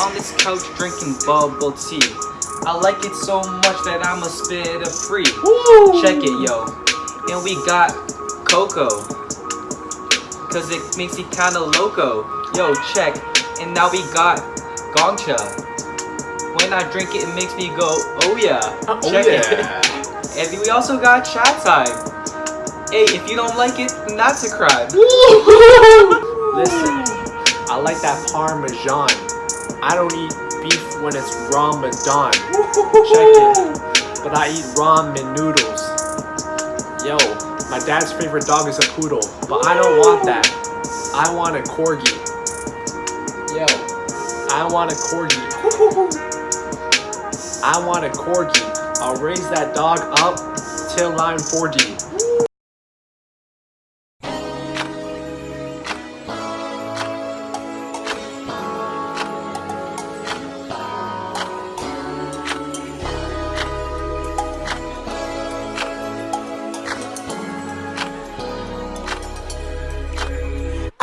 on this couch drinking bubble tea. I like it so much that I'ma spit a free. Woo! Check it, yo. And we got CoCo. Cause it makes me kinda loco. Yo, check. And now we got Gong Cha. When I drink it, it makes me go, oh yeah. Oh, Check yeah. it. and we also got Chatime. Hey, if you don't like it, that's a crime. Listen, I like that Parmesan. I don't eat beef when it's Ramadan. Check it. But I eat ramen noodles. Yo, my dad's favorite dog is a poodle, but I don't want that. I want a corgi. Yo, I want a corgi. I want a corgi. I'll raise that dog up till I'm 40.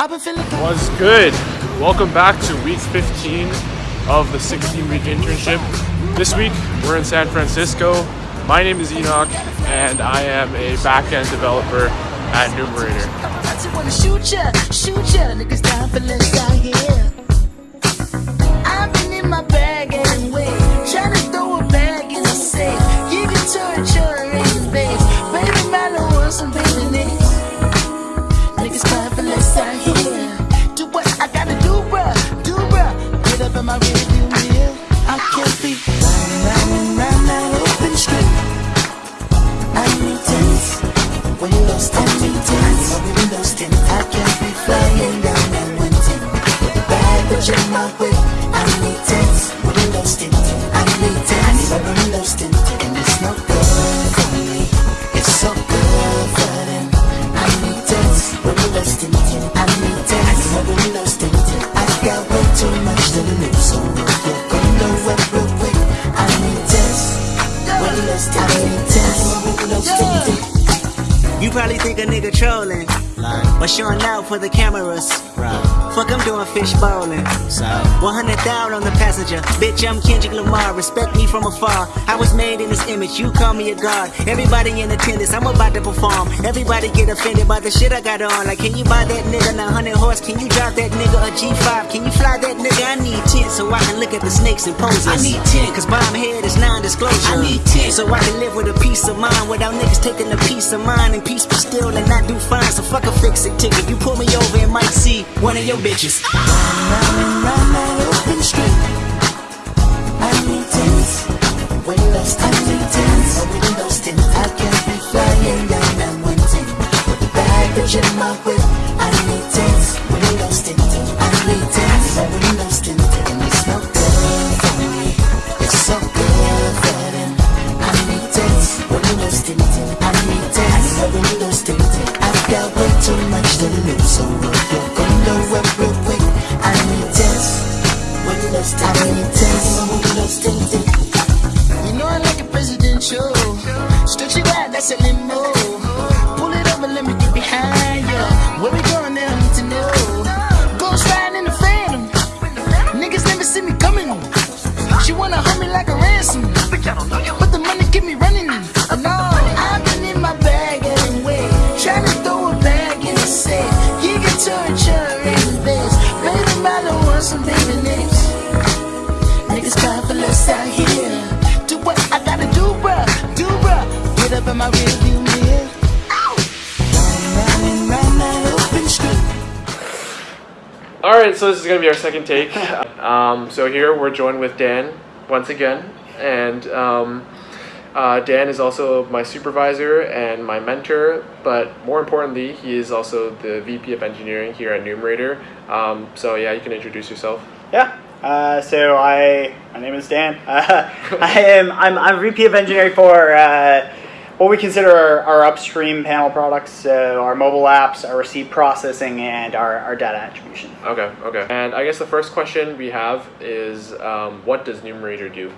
I've been feeling What's good? Welcome back to week 15 of the 16 week internship. This week we're in San Francisco. My name is Enoch and I am a back-end developer at Numerator. A nigga trolling, but showing out for the cameras. Fuck, I'm doing fish bowling. So, 100 down on the passenger. Bitch, I'm Kendrick Lamar. Respect me from afar. I was made in this image. You call me a god. Everybody in attendance. I'm about to perform. Everybody get offended by the shit I got on. Like, can you buy that nigga 900 horse? Can you drive that nigga a G5? Can you fly so I can look at the snakes and poses. I need 10. Cause bomb head is non-disclosure. I need 10. So I can live with a peace of mind without niggas taking a piece of mine and peace be still and not do fine. So fuck a fix it ticket. You pull me over and might see one of your bitches. Round round that open street. So you're gonna work real quick, I need tense. Windows tint. I need tense. Windows tint. You know I like it presidential. Stretch it out, that's a limo. Some baby out here. Do what I gotta do, bruh. Do, bruh. Get up in my. All right, so this is gonna be our second take. Um, so here we're joined with Dan once again, and um, uh, Dan is also my supervisor and my mentor. But more importantly, he is also the VP of engineering here at Numerator. Um, so yeah, you can introduce yourself. Yeah. Uh, so I, my name is Dan. Uh, I am I'm, I'm VP of engineering for uh, what we consider our, our upstream panel products. So our mobile apps, our receipt processing, and our, our data attribution. Okay, okay. And I guess the first question we have is, um, what does Numerator do?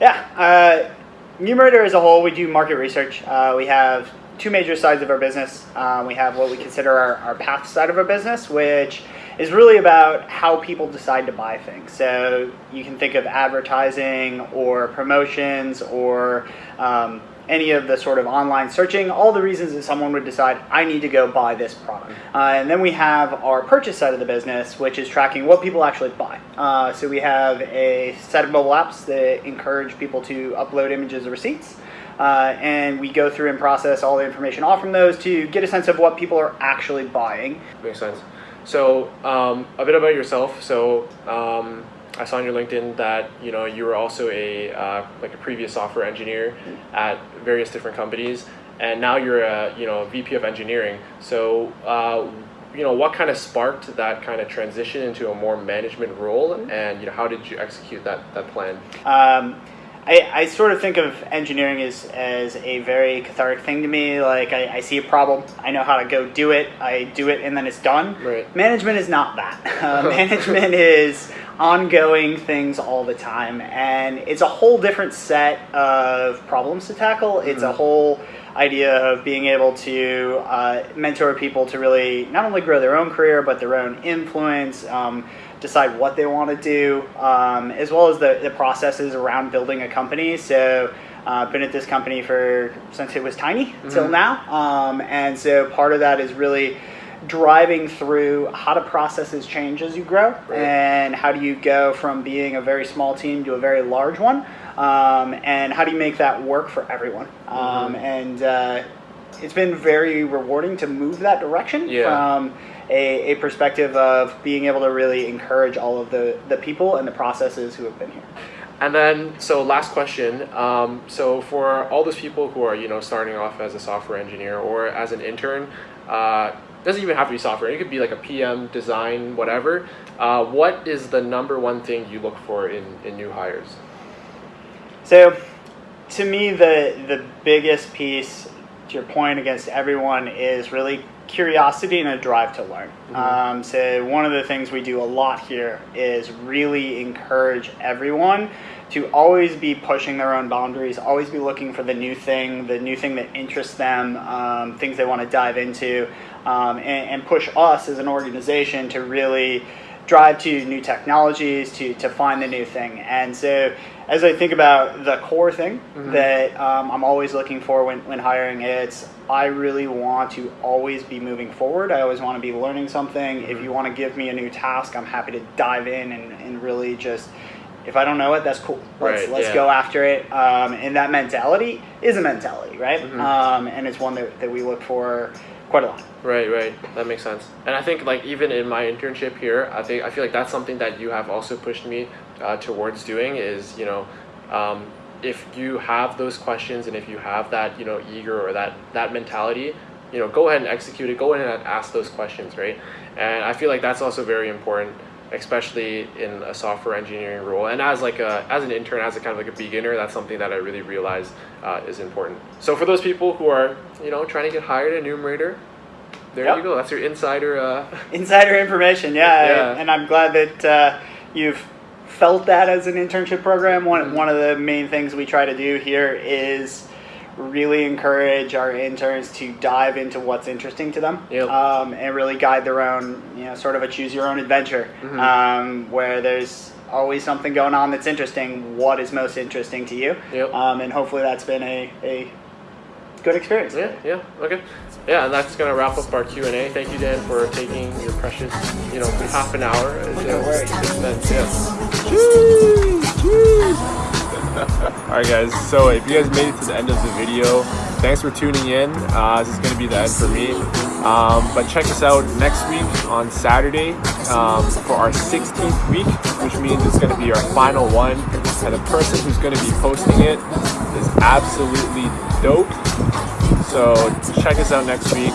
Yeah. Numerator as a whole, we do market research. Uh, we have two major sides of our business. Um, we have what we consider our, our path side of our business, which is really about how people decide to buy things. So you can think of advertising or promotions or um, any of the sort of online searching, all the reasons that someone would decide, I need to go buy this product. Uh, and then we have our purchase side of the business, which is tracking what people actually buy. Uh, so we have a set of mobile apps that encourage people to upload images of receipts. Uh, and we go through and process all the information off from those to get a sense of what people are actually buying. Makes sense. So um, a bit about yourself. So um, I saw on your LinkedIn that you know you were also a uh, like a previous software engineer at various different companies, and now you're a you know VP of engineering. So uh, you know what kind of sparked that kind of transition into a more management role, and you know how did you execute that that plan? Um, I, I sort of think of engineering as, as a very cathartic thing to me. Like, I, I see a problem, I know how to go do it, I do it, and then it's done. Right. Management is not that. Uh, management is ongoing things all the time, and it's a whole different set of problems to tackle. It's a whole idea of being able to uh, mentor people to really not only grow their own career, but their own influence. Um, decide what they want to do, um, as well as the, the processes around building a company. So, uh, been at this company for since it was tiny till now, um, and so part of that is really driving through how do processes change as you grow, Right. and how do you go from being a very small team to a very large one, um, and how do you make that work for everyone, um, and uh, it's been very rewarding to move that direction Yeah. from a, a perspective of being able to really encourage all of the, the people and the processes who have been here. And then, so last question. Um, so for all those people who are, you know, starting off as a software engineer or as an intern, uh, doesn't even have to be software. It could be like a PM, design, whatever. Uh, what is the number one thing you look for in, in new hires? So, to me, the the biggest piece, to your point, against everyone is really curiosity and a drive to learn. Um, so, one of the things we do a lot here is really encourage everyone to always be pushing their own boundaries, always be looking for the new thing, the new thing that interests them, um, things they want to dive into, um, and, and push us as an organization to really drive to new technologies to, to find the new thing. And so, as I think about the core thing that um, I'm always looking for when, when hiring, it's I really want to always be moving forward. I always want to be learning something. If you want to give me a new task, I'm happy to dive in and, and really just. If I don't know it, that's cool. Let's, Right, let's yeah. go after it. Um, and that mentality is a mentality, right? Mm-hmm. Um, and it's one that, that we look for quite a lot. Right, right. That makes sense. And I think like even in my internship here, I think I feel like that's something that you have also pushed me uh, towards doing is you know, um, if you have those questions and if you have that you know eager or that that mentality, you know, go ahead and execute it. Go ahead and ask those questions, right? And I feel like that's also very important, especially in a software engineering role. And as like a as an intern, as a kind of like a beginner, that's something that I really realize uh, is important. So for those people who are you know trying to get hired at Numerator, there Yep. you go. That's your insider. Uh, Insider information, yeah, Yeah. and I'm glad that uh, you've felt that as an internship program. One Mm-hmm. one of the main things we try to do here is really encourage our interns to dive into what's interesting to them, Yep. um, and really guide their own, you know, sort of a choose your own adventure, Mm-hmm. um, where there's always something going on that's interesting. What is most interesting to you? Yep. Um, and hopefully that's been a, a good experience. yeah, yeah, okay, yeah, and that's gonna wrap up our Q and A. Thank you, Dan, for taking your precious, you know, half an hour. No worries. Alright guys, so if you guys made it to the end of the video, thanks for tuning in. Uh, this is going to be the end for me. Um, but check us out next week on Saturday um, for our 16th week, which means it's going to be our final one. And the person who's going to be posting it is absolutely dope. So check us out next week.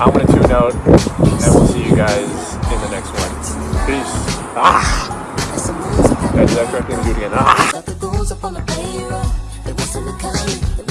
I'm going to tune out, and we'll see you guys in the next one. Peace. Ah! Did I do that correctly? Do it again. Ah! up on the payroll. They whistle the country.